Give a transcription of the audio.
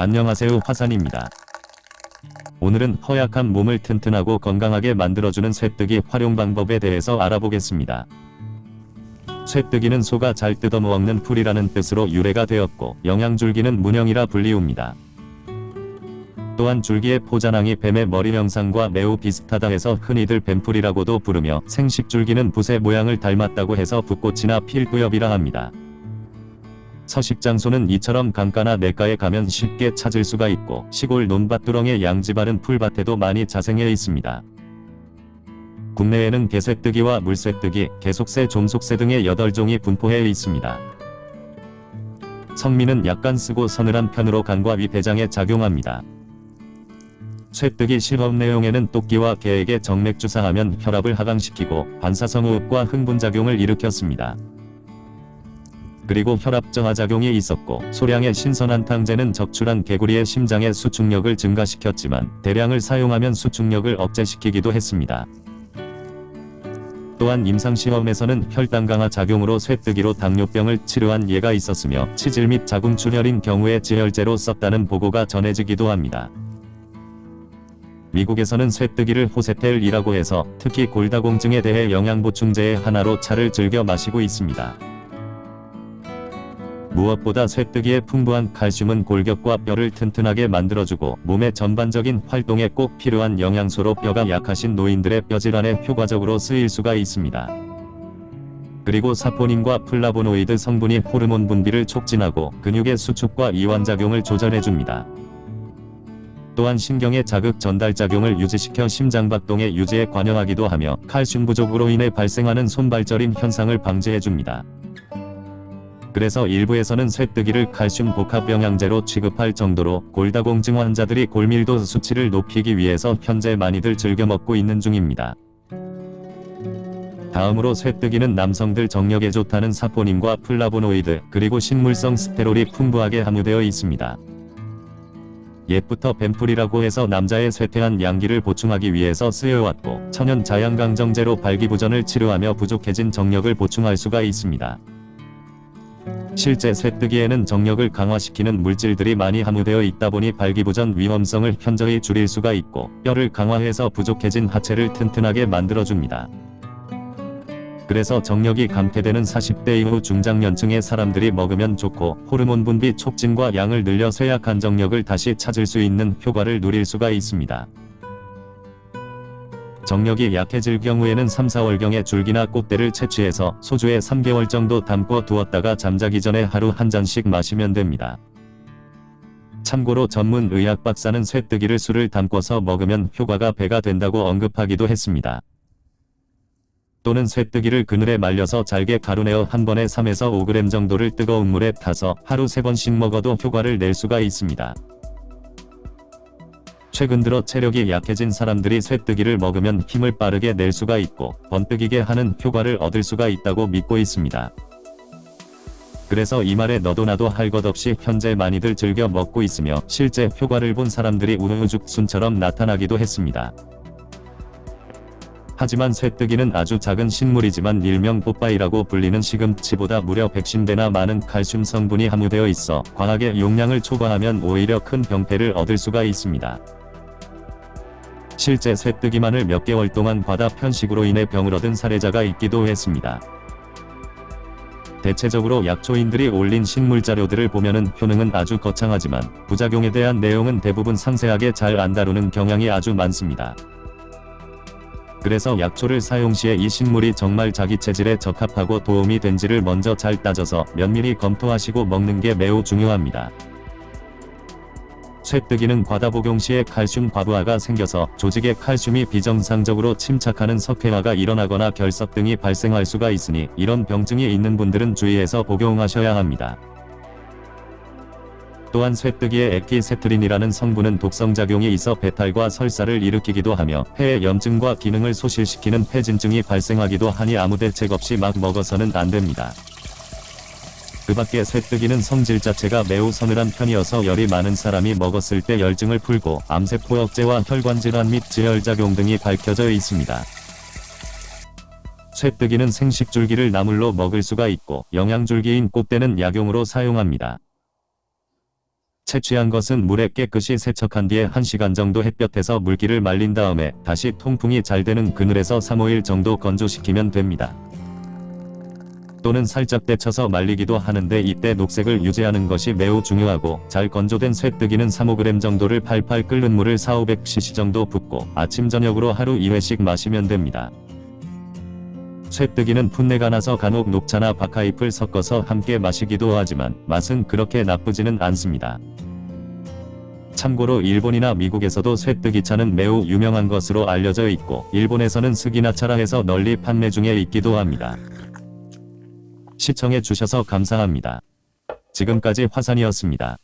안녕하세요 화산입니다. 오늘은 허약한 몸을 튼튼하고 건강하게 만들어주는 쇠뜨기 활용 방법에 대해서 알아보겠습니다. 쇠뜨기는 소가 잘 뜯어먹는 풀이라는 뜻으로 유래가 되었고 영양줄기는 문영이라 불리웁니다. 또한 줄기의 포자낭이 뱀의 머리 형상과 매우 비슷하다 해서 흔히들 뱀풀이라고도 부르며 생식줄기는 붓의 모양을 닮았다고 해서 붓꽃이나 필구엽이라 합니다. 서식장소는 이처럼 강가나 냇가에 가면 쉽게 찾을 수가 있고 시골 논밭두렁의 양지바른 풀밭에도 많이 자생해 있습니다. 국내에는 개쇠뜨기와 물쇠뜨기, 개속새, 좀속새 등의 8종이 분포해 있습니다. 성미는 약간 쓰고 서늘한 편으로 간과 위 대장에 작용합니다. 쇠뜨기 실험 내용에는 토끼와 개에게 정맥 주사하면 혈압을 하강시키고 반사성 호흡과 흥분작용을 일으켰습니다. 그리고 혈압 저하작용이 있었고 소량의 신선한 탕제는 적출한 개구리의 심장의 수축력을 증가시켰지만 대량을 사용하면 수축력을 억제시키기도 했습니다. 또한 임상시험에서는 혈당 강화 작용으로 쇠뜨기로 당뇨병을 치료한 예가 있었으며 치질 및 자궁출혈인 경우에 지혈제로 썼다는 보고가 전해지기도 합니다. 미국에서는 쇠뜨기를 호세텔이라고 해서 특히 골다공증에 대해 영양보충제의 하나로 차를 즐겨 마시고 있습니다. 무엇보다 쇠뜨기의 풍부한 칼슘은 골격과 뼈를 튼튼하게 만들어주고 몸의 전반적인 활동에 꼭 필요한 영양소로 뼈가 약하신 노인들의 뼈질환에 효과적으로 쓰일 수가 있습니다. 그리고 사포닌과 플라보노이드 성분이 호르몬 분비를 촉진하고 근육의 수축과 이완작용을 조절해줍니다. 또한 신경의 자극 전달작용을 유지시켜 심장박동의 유지에 관여하기도 하며 칼슘 부족으로 인해 발생하는 손발저림 현상을 방지해줍니다. 그래서 일부에서는 쇠뜨기를 칼슘 복합 영양제로 취급할 정도로 골다공증 환자들이 골밀도 수치를 높이기 위해서 현재 많이들 즐겨 먹고 있는 중입니다. 다음으로 쇠뜨기는 남성들 정력에 좋다는 사포닌과 플라보노이드 그리고 식물성 스테롤이 풍부하게 함유되어 있습니다. 옛부터 뱀풀이라고 해서 남자의 쇠퇴한 양기를 보충하기 위해서 쓰여왔고 천연 자양강정제로 발기부전을 치료하며 부족해진 정력을 보충할 수가 있습니다. 실제 쇠뜨기에는 정력을 강화시키는 물질들이 많이 함유되어 있다 보니 발기부전 위험성을 현저히 줄일 수가 있고 뼈를 강화해서 부족해진 하체를 튼튼하게 만들어줍니다. 그래서 정력이 감퇴되는 40대 이후 중장년층의 사람들이 먹으면 좋고 호르몬 분비 촉진과 양을 늘려 쇠약한 정력을 다시 찾을 수 있는 효과를 누릴 수가 있습니다. 정력이 약해질 경우에는 3, 4월경에 줄기나 꽃대를 채취해서 소주에 3개월 정도 담궈 두었다가 잠자기 전에 하루 한 잔씩 마시면 됩니다. 참고로 전문 의학 박사는 쇠뜨기를 술을 담궈서 먹으면 효과가 배가 된다고 언급하기도 했습니다. 또는 쇠뜨기를 그늘에 말려서 잘게 가루내어 한 번에 3에서 5g 정도를 뜨거운 물에 타서 하루 3번씩 먹어도 효과를 낼 수가 있습니다. 최근 들어 체력이 약해진 사람들이 쇠뜨기를 먹으면 힘을 빠르게 낼 수가 있고 번뜩이게 하는 효과를 얻을 수가 있다고 믿고 있습니다. 그래서 이 말에 너도 나도 할 것 없이 현재 많이들 즐겨 먹고 있으며 실제 효과를 본 사람들이 우후죽순처럼 나타나기도 했습니다. 하지만 쇠뜨기는 아주 작은 식물이지만 일명 뽀빠이라고 불리는 시금치보다 무려 110배나 많은 칼슘 성분이 함유되어 있어 과하게 용량을 초과하면 오히려 큰 병폐를 얻을 수가 있습니다. 실제 쇠뜨기만을 몇 개월 동안 과다 편식으로 인해 병을 얻은 사례자가 있기도 했습니다. 대체적으로 약초인들이 올린 식물 자료들을 보면은 효능은 아주 거창하지만 부작용에 대한 내용은 대부분 상세하게 잘 안 다루는 경향이 아주 많습니다. 그래서 약초를 사용 시에 이 식물이 정말 자기 체질에 적합하고 도움이 된지를 먼저 잘 따져서 면밀히 검토하시고 먹는 게 매우 중요합니다. 쇠뜨기는 과다 복용 시에 칼슘 과부하가 생겨서 조직에 칼슘이 비정상적으로 침착하는 석회화가 일어나거나 결석 등이 발생할 수가 있으니 이런 병증이 있는 분들은 주의해서 복용하셔야 합니다. 또한 쇠뜨기의 에키세트린이라는 성분은 독성작용이 있어 배탈과 설사를 일으키기도 하며 폐의 염증과 기능을 소실시키는 폐진증이 발생하기도 하니 아무 대책 없이 막 먹어서는 안됩니다. 그 밖에 쇠뜨기는 성질 자체가 매우 서늘한 편이어서 열이 많은 사람이 먹었을 때 열증을 풀고 암세포 억제와 혈관질환 및 지혈작용 등이 밝혀져 있습니다. 쇠뜨기는 생식줄기를 나물로 먹을 수가 있고 영양줄기인 꽃대는 약용으로 사용합니다. 채취한 것은 물에 깨끗이 세척한 뒤에 1시간 정도 햇볕에서 물기를 말린 다음에 다시 통풍이 잘 되는 그늘에서 3-5일 정도 건조시키면 됩니다. 또는 살짝 데쳐서 말리기도 하는데 이때 녹색을 유지하는 것이 매우 중요하고 잘 건조된 쇠뜨기는 3-5g 정도를 팔팔 끓는 물을 4-500cc 정도 붓고 아침 저녁으로 하루 2회씩 마시면 됩니다. 쇠뜨기는 풋내가 나서 간혹 녹차나 박하잎을 섞어서 함께 마시기도 하지만 맛은 그렇게 나쁘지는 않습니다. 참고로 일본이나 미국에서도 쇠뜨기차는 매우 유명한 것으로 알려져 있고 일본에서는 스기나차라 해서 널리 판매 중에 있기도 합니다. 시청해 주셔서 감사합니다. 지금까지 화산이었습니다.